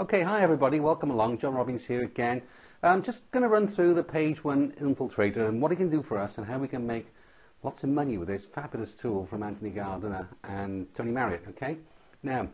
Okay, hi everybody, welcome along. John Robbins here again. I'm just going to run through the page one infiltrator and what it can do for us and how we can make lots of money with this fabulous tool from Anthony Gardner and Tony Marriott. Okay, now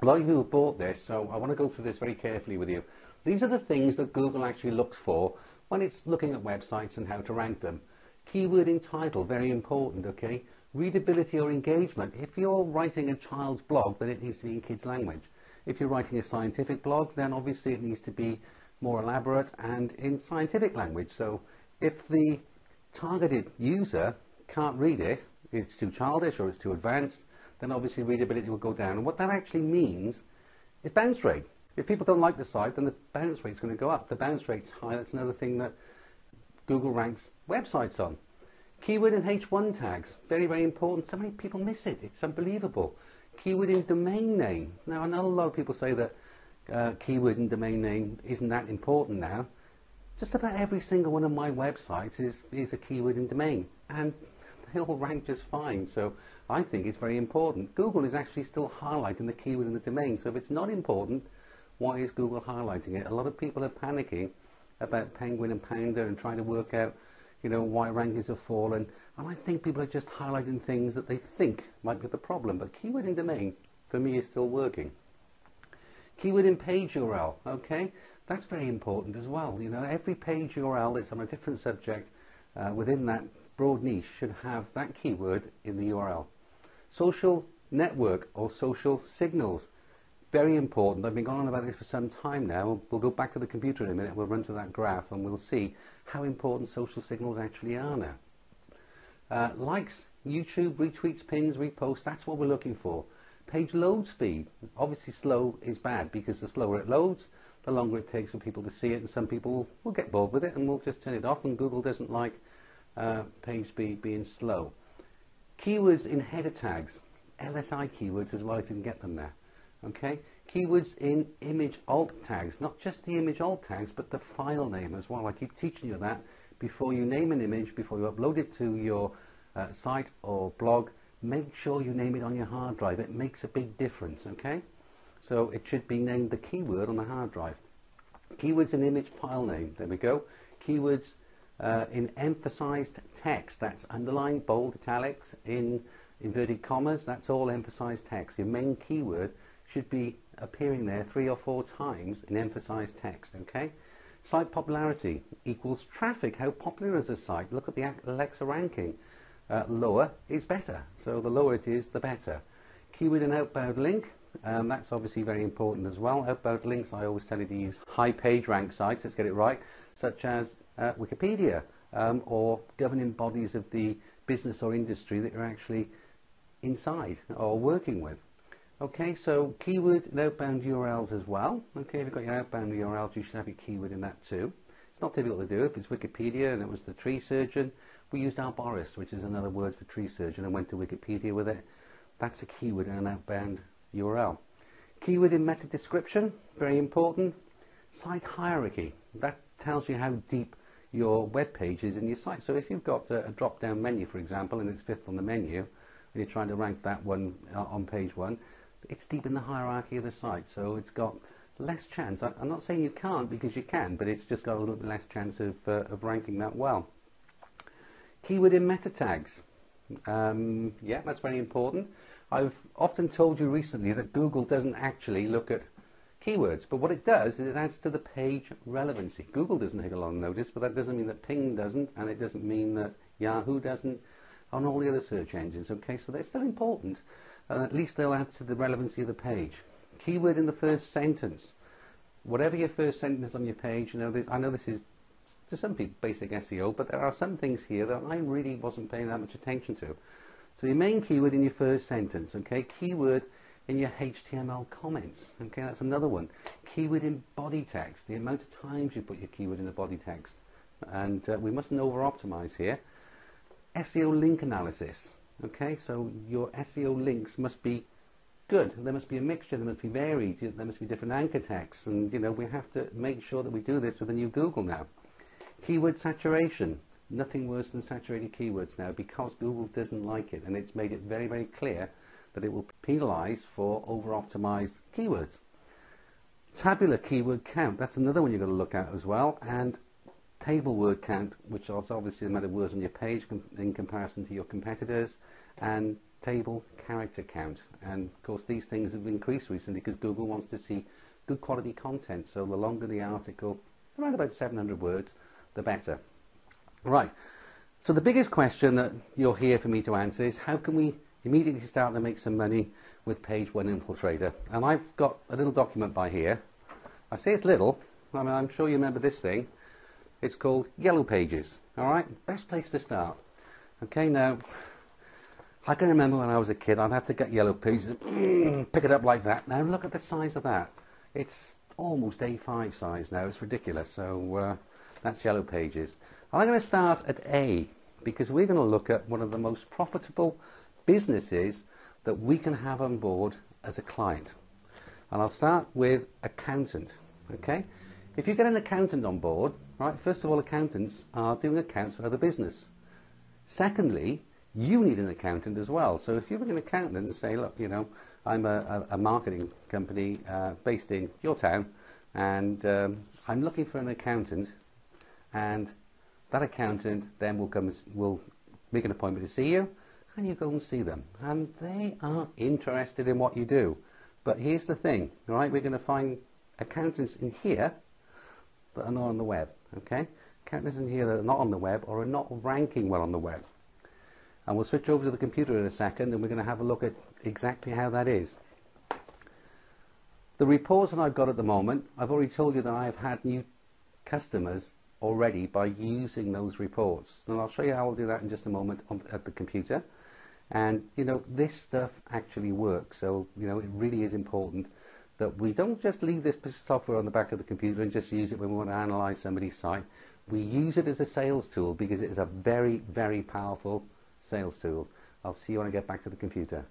a lot of you have bought this, so I want to go through this very carefully with you. These are the things that Google actually looks for when it's looking at websites and how to rank them. Keyword in title, very important, okay? Readability or engagement. If you're writing a child's blog, then it needs to be in kids' language. If you're writing a scientific blog, then obviously it needs to be more elaborate and in scientific language. So if the targeted user can't read it, it's too childish or it's too advanced, then obviously readability will go down. And what that actually means is bounce rate. If people don't like the site, then the bounce rate's going to go up. The bounce rate's high. That's another thing that Google ranks websites on. Keyword and H1 tags, very, very important. So many people miss it. It's unbelievable keyword in domain name. Now, I know a lot of people say that uh, keyword and domain name isn't that important now. Just about every single one of my websites is, is a keyword in domain, and they all rank just fine. So I think it's very important. Google is actually still highlighting the keyword in the domain. So if it's not important, why is Google highlighting it? A lot of people are panicking about Penguin and Panda and trying to work out, you know, why rankings have fallen. And I think people are just highlighting things that they think might be the problem. But keyword in domain, for me, is still working. Keyword in page URL, okay? That's very important as well. You know, every page URL that's on a different subject uh, within that broad niche should have that keyword in the URL. Social network or social signals, very important. I've been going on about this for some time now. We'll go back to the computer in a minute. We'll run through that graph and we'll see how important social signals actually are now. Uh, likes, YouTube, retweets, pins, reposts, that's what we're looking for. Page load speed, obviously slow is bad because the slower it loads, the longer it takes for people to see it and some people will get bored with it and will just turn it off and Google doesn't like uh, page speed being slow. Keywords in header tags, LSI keywords as well if you can get them there. Okay, keywords in image alt tags, not just the image alt tags but the file name as well. I keep teaching you that before you name an image, before you upload it to your uh, site or blog, make sure you name it on your hard drive. It makes a big difference, okay? So it should be named the keyword on the hard drive. Keywords in image file name, there we go. Keywords uh, in emphasized text, that's underlined, bold, italics, in inverted commas, that's all emphasized text. Your main keyword should be appearing there three or four times in emphasized text, okay? Site popularity equals traffic. How popular is a site? Look at the Alexa ranking. Uh, lower is better. So the lower it is, the better. Keyword and outbound link. Um, that's obviously very important as well. Outbound links, I always tell you to use high page rank sites, let's get it right, such as uh, Wikipedia um, or governing bodies of the business or industry that you're actually inside or working with. Okay, so keyword and outbound URLs as well. Okay, if you've got your outbound URLs, you should have your keyword in that too. It's not difficult to do. If it's Wikipedia and it was the tree surgeon, we used arborist, which is another word for tree surgeon, and went to Wikipedia with it. That's a keyword in an outbound URL. Keyword in meta description, very important. Site hierarchy, that tells you how deep your web page is in your site. So if you've got a, a drop-down menu, for example, and it's fifth on the menu, and you're trying to rank that one uh, on page one, it's deep in the hierarchy of the site, so it's got less chance. I, am not saying you can't because you can, but it's just got a little bit less chance of, uh, of ranking that well. Keyword in meta tags. Um, yeah, that's very important. I've often told you recently that Google doesn't actually look at keywords, but what it does is it adds to the page relevancy. Google doesn't take a of notice, but that doesn't mean that Bing doesn't, and it doesn't mean that Yahoo doesn't, on all the other search engines. Okay, so they're still important and at least they'll add to the relevancy of the page. Keyword in the first sentence. Whatever your first sentence on your page, you know, this, I know this is to some people basic SEO, but there are some things here that I really wasn't paying that much attention to. So your main keyword in your first sentence, okay? Keyword in your HTML comments, okay? That's another one. Keyword in body text, the amount of times you put your keyword in the body text. And uh, we mustn't over-optimize here. SEO link analysis, Okay, so your SEO links must be good. There must be a mixture. There must be varied. There must be different anchor texts, and you know we have to make sure that we do this with the new Google now. Keyword saturation. Nothing worse than saturated keywords now because Google doesn't like it, and it's made it very, very clear that it will penalize for over-optimized keywords. Tabular keyword count, that's another one you've got to look at as well. And table word count, which is obviously the amount of words on your page com in comparison to your competitors. And table character count. And of course, these things have increased recently because Google wants to see good quality content. So the longer the article, around about 700 words, the better. Right. So the biggest question that you'll hear for me to answer is how can we immediately start to make some money with Page One Infiltrator? And I've got a little document by here. I say it's little. I mean, I'm sure you remember this thing. It's called Yellow Pages. All right, best place to start. Okay, now I can remember when I was a kid, I'd have to get Yellow Pages, and pick it up like that. Now look at the size of that. It's almost A5 size now. It's ridiculous. So uh, that's Yellow Pages. I'm going to start at A because we're going to look at one of the most profitable businesses that we can have on board as a client. And I'll start with accountant. Okay? If you get an accountant on board, right, first of all, accountants are doing accounts for other business. Secondly, you need an accountant as well. So if you're an accountant and say, look, you know, I'm a, a, marketing company uh, based in your town, and um, I'm looking for an accountant, and that accountant then will come will make an appointment to see you, and you go and see them, and they are interested in what you do. But here's the thing, right? We're going to find accountants in here that are not on the web. Okay, accountants in here that are not on the web or are not ranking well on the web. And we'll switch over to the computer in a second, and we're going to have a look at exactly how that is. The reports that I've got at the moment, I've already told you that I've had new customers already by using those reports. And I'll show you how I'll do that in just a moment on, at the computer. And, you know, this stuff actually works. So, you know, it really is important that we don't just leave this software on the back of the computer and just use it when we want to analyze somebody's site. We use it as a sales tool because it is a very, very powerful sales tool. I'll see you when I get back to the computer.